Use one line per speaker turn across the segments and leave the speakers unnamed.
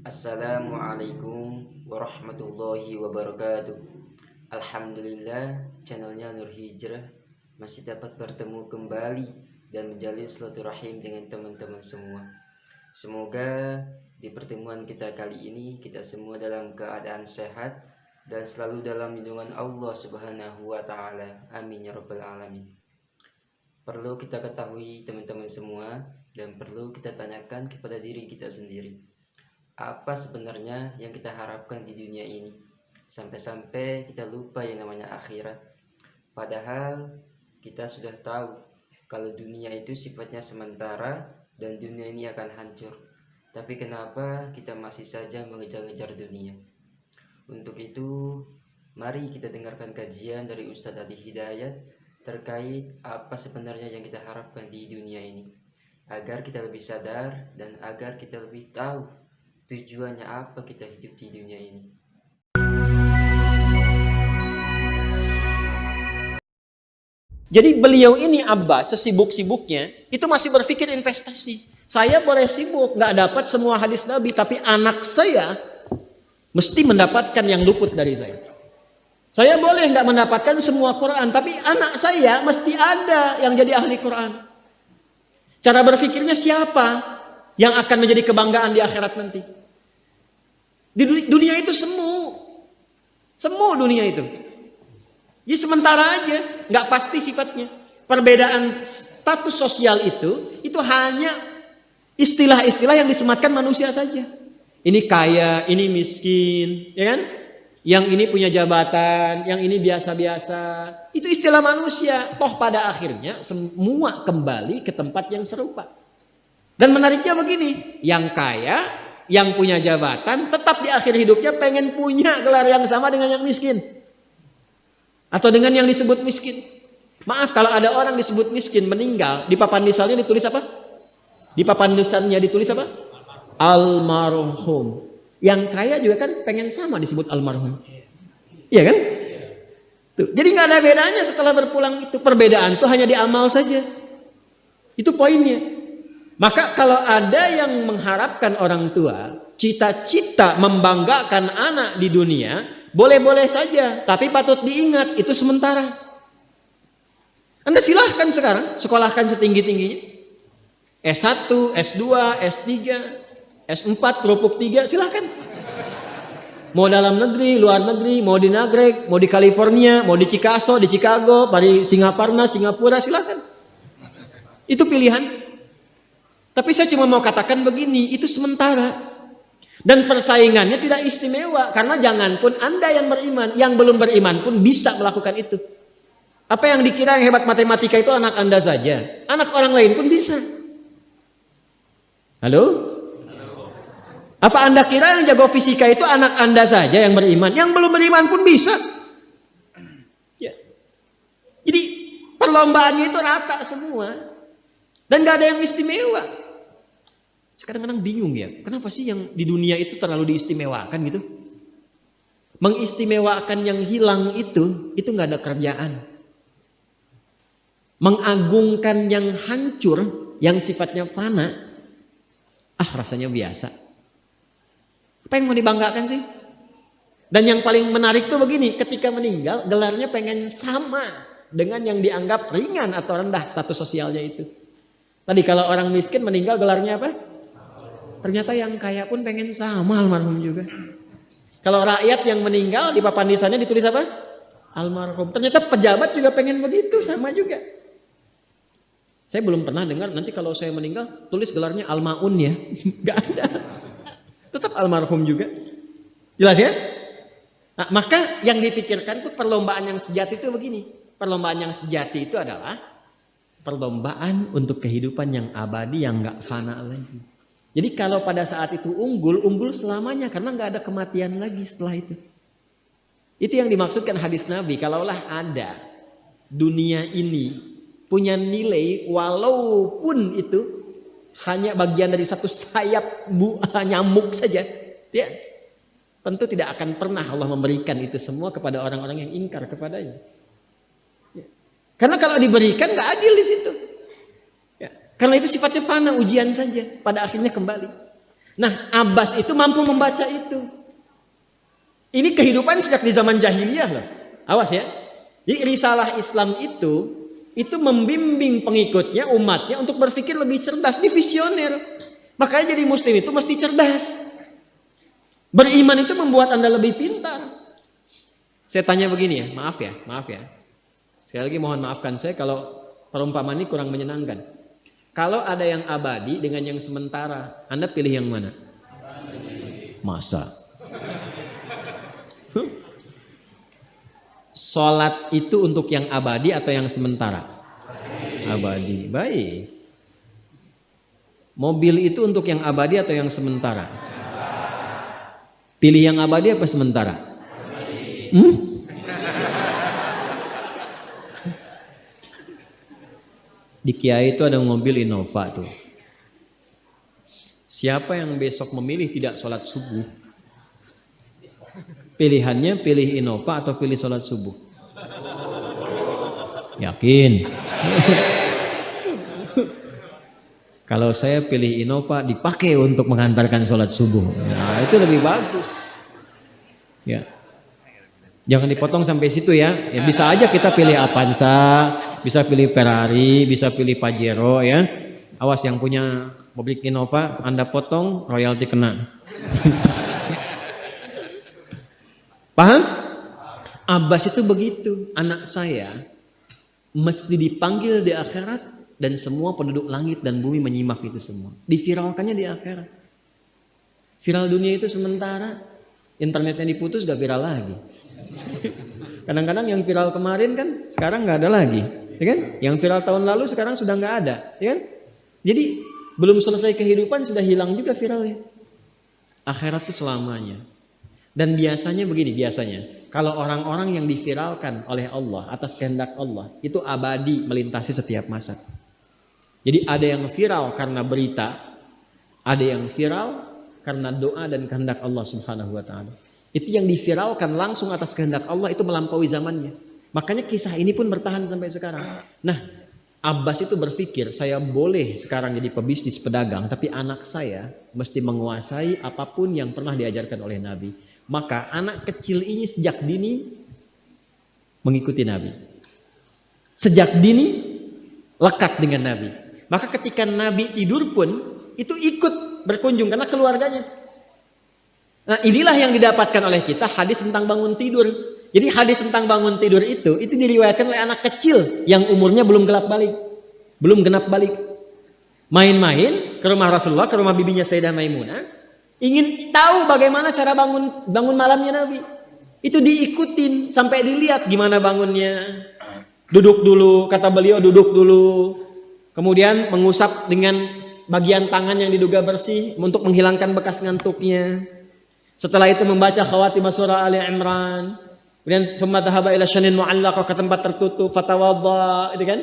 Assalamualaikum warahmatullahi wabarakatuh Alhamdulillah channelnya Nur Hijrah masih dapat bertemu kembali dan menjalin silaturahim dengan teman-teman semua Semoga di pertemuan kita kali ini kita semua dalam keadaan sehat dan selalu dalam lindungan Allah Subhanahu wa taala. Amin ya rabbal alamin. Perlu kita ketahui teman-teman semua dan perlu kita tanyakan kepada diri kita sendiri apa sebenarnya yang kita harapkan di dunia ini? Sampai-sampai kita lupa yang namanya akhirat. Padahal kita sudah tahu kalau dunia itu sifatnya sementara dan dunia ini akan hancur. Tapi kenapa kita masih saja mengejar-ngejar dunia? Untuk itu mari kita dengarkan kajian dari Ustadz Adi Hidayat terkait apa sebenarnya yang kita harapkan di dunia ini. Agar kita lebih sadar dan agar kita lebih tahu tujuannya apa kita hidup di dunia ini.
Jadi beliau ini Abba sesibuk-sibuknya itu masih berpikir investasi. Saya boleh sibuk nggak dapat semua hadis Nabi tapi anak saya mesti mendapatkan yang luput dari saya. Saya boleh nggak mendapatkan semua Quran tapi anak saya mesti ada yang jadi ahli Quran. Cara berpikirnya siapa yang akan menjadi kebanggaan di akhirat nanti? Di dunia itu semu. Semu dunia itu. Jadi sementara aja, nggak pasti sifatnya. Perbedaan status sosial itu, itu hanya istilah-istilah yang disematkan manusia saja. Ini kaya, ini miskin, ya kan? Yang ini punya jabatan, yang ini biasa-biasa. Itu istilah manusia. Toh pada akhirnya semua kembali ke tempat yang serupa. Dan menariknya begini, yang kaya yang punya jabatan tetap di akhir hidupnya pengen punya gelar yang sama dengan yang miskin. Atau dengan yang disebut miskin. Maaf kalau ada orang disebut miskin meninggal, di papan nisannya ditulis apa? Di papan nisannya ditulis apa? Almarhum. Yang kaya juga kan pengen sama disebut almarhum. Iya kan? Tuh. Jadi nggak ada bedanya setelah berpulang itu. Perbedaan tuh hanya di amal saja. Itu poinnya. Maka kalau ada yang mengharapkan orang tua, cita-cita membanggakan anak di dunia, boleh-boleh saja. Tapi patut diingat, itu sementara. Anda silahkan sekarang, sekolahkan setinggi-tingginya. S1, S2, S3, S4, kerupuk 3, silahkan. Mau dalam negeri, luar negeri, mau di Nagrek, mau di California, mau di Chicago, di Chicago, di Singaparna, Singapura, silahkan. Itu pilihan. Tapi saya cuma mau katakan begini, itu sementara. Dan persaingannya tidak istimewa. Karena jangan pun Anda yang beriman, yang belum beriman pun bisa melakukan itu. Apa yang dikira yang hebat matematika itu anak Anda saja. Anak orang lain pun bisa. Halo? Apa Anda kira yang jago fisika itu anak Anda saja yang beriman? Yang belum beriman pun bisa. Ya. Jadi perlombaannya itu rata semua. Dan gak ada yang istimewa. Sekarang kadang bingung ya, kenapa sih yang di dunia itu terlalu diistimewakan gitu? Mengistimewakan yang hilang itu, itu nggak ada kerjaan. Mengagungkan yang hancur, yang sifatnya fana, ah rasanya biasa. Apa yang mau dibanggakan sih? Dan yang paling menarik tuh begini, ketika meninggal gelarnya pengen sama dengan yang dianggap ringan atau rendah status sosialnya itu. Tadi kalau orang miskin meninggal gelarnya apa? Ternyata yang kaya pun pengen sama almarhum juga. Kalau rakyat yang meninggal di papan nisannya ditulis apa? Almarhum. Ternyata pejabat juga pengen begitu sama juga. Saya belum pernah dengar nanti kalau saya meninggal tulis gelarnya almaun ya. Gak ada. Tetap almarhum juga. Jelas ya? Nah, maka yang dipikirkan itu perlombaan yang sejati itu begini. Perlombaan yang sejati itu adalah perlombaan untuk kehidupan yang abadi yang nggak fana lagi. Jadi kalau pada saat itu unggul, unggul selamanya karena nggak ada kematian lagi setelah itu. Itu yang dimaksudkan hadis Nabi. Kalaulah ada dunia ini punya nilai walaupun itu hanya bagian dari satu sayap bu, nyamuk saja, ya, tentu tidak akan pernah Allah memberikan itu semua kepada orang-orang yang ingkar kepadanya. Karena kalau diberikan nggak adil di situ. Ya. Karena itu sifatnya fana ujian saja. Pada akhirnya kembali. Nah, Abbas itu mampu membaca itu. Ini kehidupan sejak di zaman jahiliyah loh. Awas ya. Jadi risalah Islam itu itu membimbing pengikutnya, umatnya untuk berpikir lebih cerdas, di visioner. Makanya jadi muslim itu mesti cerdas. Beriman itu membuat Anda lebih pintar. Saya tanya begini ya, maaf ya, maaf ya. Sekali lagi mohon maafkan saya kalau perumpamaan ini kurang menyenangkan. Kalau ada yang abadi dengan yang sementara, Anda pilih yang mana? Masa? Sholat itu untuk yang abadi atau yang sementara? Abadi. Baik. Mobil itu untuk yang abadi atau yang sementara? Pilih yang abadi apa sementara? Hmm? Di Kiai itu ada mobil Innova tuh. Siapa yang besok memilih tidak sholat subuh? Pilihannya pilih Innova atau pilih sholat subuh? Yakin? Kalau saya pilih Innova dipakai untuk mengantarkan sholat subuh. Nah itu lebih bagus. Ya. Jangan dipotong sampai situ ya. Ya bisa aja kita pilih Avanza, bisa pilih Ferrari, bisa pilih Pajero ya. Awas yang punya mobil Innova, Anda potong royalti kena. Paham? Abbas itu begitu. Anak saya mesti dipanggil di akhirat dan semua penduduk langit dan bumi menyimak itu semua. Diviralkannya di akhirat. Viral dunia itu sementara, internetnya diputus gak viral lagi. Kadang-kadang yang viral kemarin kan sekarang nggak ada lagi, ya kan? Yang viral tahun lalu sekarang sudah nggak ada, ya kan? Jadi belum selesai kehidupan sudah hilang juga viralnya. Akhirat itu selamanya. Dan biasanya begini, biasanya kalau orang-orang yang diviralkan oleh Allah atas kehendak Allah itu abadi melintasi setiap masa. Jadi ada yang viral karena berita, ada yang viral karena doa dan kehendak Allah Subhanahu wa taala. Itu yang diviralkan langsung atas kehendak Allah itu melampaui zamannya. Makanya kisah ini pun bertahan sampai sekarang. Nah, Abbas itu berpikir, saya boleh sekarang jadi pebisnis pedagang, tapi anak saya mesti menguasai apa pun yang pernah diajarkan oleh Nabi. Maka anak kecil ini sejak dini mengikuti Nabi. Sejak dini lekat dengan Nabi. Maka ketika Nabi tidur pun itu ikut berkunjung karena keluarganya. Nah inilah yang didapatkan oleh kita hadis tentang bangun tidur. Jadi hadis tentang bangun tidur itu, itu diriwayatkan oleh anak kecil yang umurnya belum gelap balik. Belum genap balik. Main-main ke rumah Rasulullah, ke rumah bibinya Sayyidah Maimunah. Ingin tahu bagaimana cara bangun bangun malamnya Nabi. Itu diikutin sampai dilihat gimana bangunnya. Duduk dulu, kata beliau duduk dulu. Kemudian mengusap dengan bagian tangan yang diduga bersih untuk menghilangkan bekas ngantuknya. Setelah itu membaca khawatim surah Ali Imran. Kemudian thumma dhahaba ila syanin mu'allaq ke tempat tertutup fatawadda, itu kan?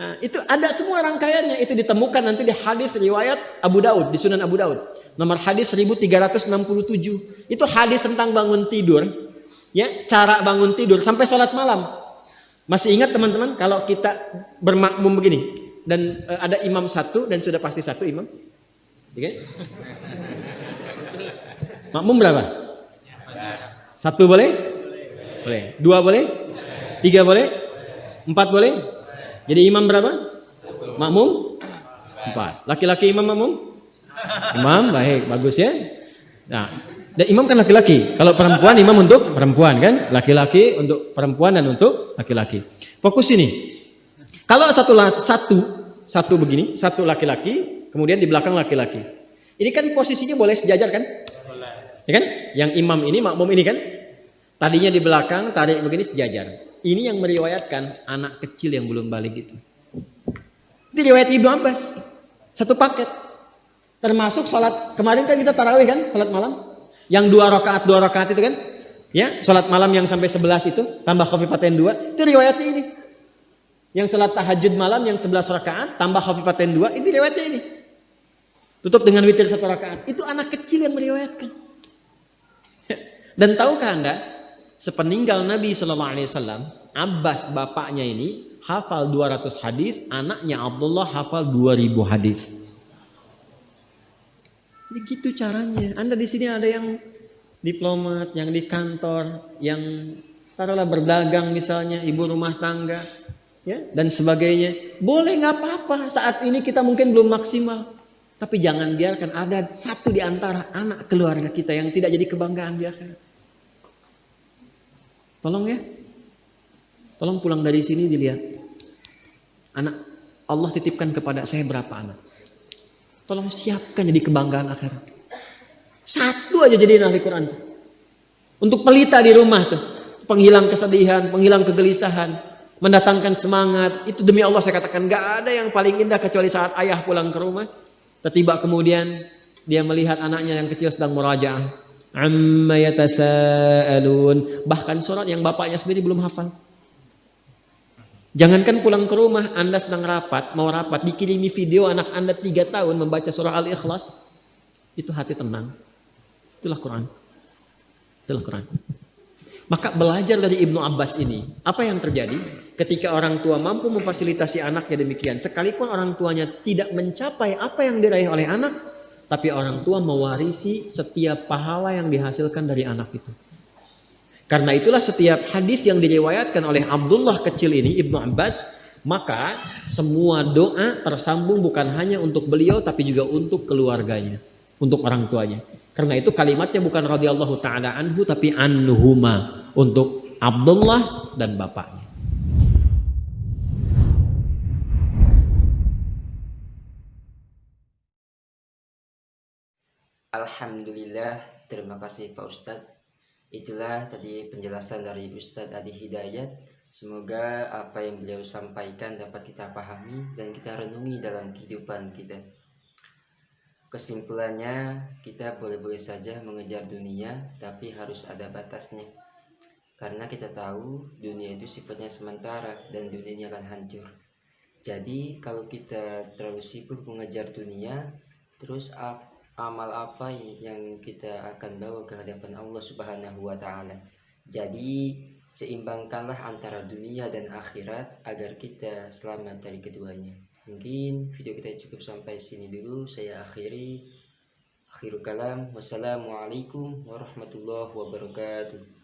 Nah, itu ada semua rangkaiannya itu ditemukan nanti di hadis riwayat Abu Daud di Sunan Abu Daud. Nomor hadis 1367. Itu hadis tentang bangun tidur. Ya, cara bangun tidur sampai sholat malam. Masih ingat teman-teman kalau kita bermakmum begini dan uh, ada imam satu dan sudah pasti satu imam? Ya kan? Makmum berapa? Satu boleh? Boleh. Dua boleh? Tiga boleh? Empat boleh? Jadi imam berapa? Makmum? Empat. Laki-laki imam makmum? Imam, baik, bagus ya. Nah, dan imam kan laki-laki. Kalau perempuan imam untuk perempuan kan? Laki-laki untuk perempuan dan untuk laki-laki. Fokus ini. Kalau satu satu satu begini, satu laki-laki, kemudian di belakang laki-laki. Ini kan posisinya boleh sejajar kan? Ya kan? Yang imam ini makmum ini kan? Tadinya di belakang, tarik begini sejajar. Ini yang meriwayatkan anak kecil yang belum balik itu. Itu riwayat Ibnu Abbas. Satu paket. Termasuk sholat, kemarin kan kita tarawih kan, sholat malam. Yang dua rakaat, dua rakaat itu kan. Ya, sholat malam yang sampai sebelas itu, tambah khafifatain dua, itu riwayat ini. Yang sholat tahajud malam yang sebelas rakaat, tambah khafifatain dua, ini riwayatnya ini. Tutup dengan witir satu rakaat. Itu anak kecil yang meriwayatkan. Dan tahukah Anda, sepeninggal Nabi Shallallahu alaihi wasallam, Abbas bapaknya ini hafal 200 hadis, anaknya Abdullah hafal 2000 hadis. Jadi gitu caranya. Anda di sini ada yang diplomat, yang di kantor, yang taruhlah berdagang misalnya, ibu rumah tangga, ya dan sebagainya. Boleh nggak apa-apa. Saat ini kita mungkin belum maksimal, tapi jangan biarkan ada satu di antara anak keluarga kita yang tidak jadi kebanggaan di akhirat. Tolong ya. Tolong pulang dari sini dilihat. Anak Allah titipkan kepada saya berapa anak. Tolong siapkan jadi kebanggaan akhirat. Satu aja jadi ahli Quran. Untuk pelita di rumah tuh. Penghilang kesedihan, penghilang kegelisahan. Mendatangkan semangat. Itu demi Allah saya katakan gak ada yang paling indah kecuali saat ayah pulang ke rumah. Tiba kemudian dia melihat anaknya yang kecil sedang merajaah. Amma yatasaalun. Bahkan surat yang bapaknya sendiri belum hafal. Jangankan pulang ke rumah, Anda sedang rapat, mau rapat, dikirimi video anak Anda tiga tahun membaca surah Al-Ikhlas, itu hati tenang. Itulah Quran. Itulah Quran. Maka belajar dari Ibnu Abbas ini, apa yang terjadi ketika orang tua mampu memfasilitasi anaknya demikian, sekalipun orang tuanya tidak mencapai apa yang diraih oleh anak, tapi orang tua mewarisi setiap pahala yang dihasilkan dari anak itu. Karena itulah setiap hadis yang diriwayatkan oleh Abdullah kecil ini Ibnu Abbas, maka semua doa tersambung bukan hanya untuk beliau tapi juga untuk keluarganya, untuk orang tuanya. Karena itu kalimatnya bukan radhiyallahu taala anhu tapi anhuma untuk Abdullah dan bapaknya.
Alhamdulillah, terima kasih Pak Ustadz Itulah tadi penjelasan dari Ustadz Adi Hidayat. Semoga apa yang beliau sampaikan dapat kita pahami dan kita renungi dalam kehidupan kita. Kesimpulannya, kita boleh-boleh saja mengejar dunia, tapi harus ada batasnya. Karena kita tahu dunia itu sifatnya sementara dan dunia ini akan hancur. Jadi kalau kita terlalu sibuk mengejar dunia, terus amal apa yang kita akan bawa ke hadapan Allah Subhanahu wa taala. Jadi seimbangkanlah antara dunia dan akhirat agar kita selamat dari keduanya. Mungkin video kita cukup sampai sini dulu. Saya akhiri. Akhirul kalam. Wassalamualaikum warahmatullahi wabarakatuh.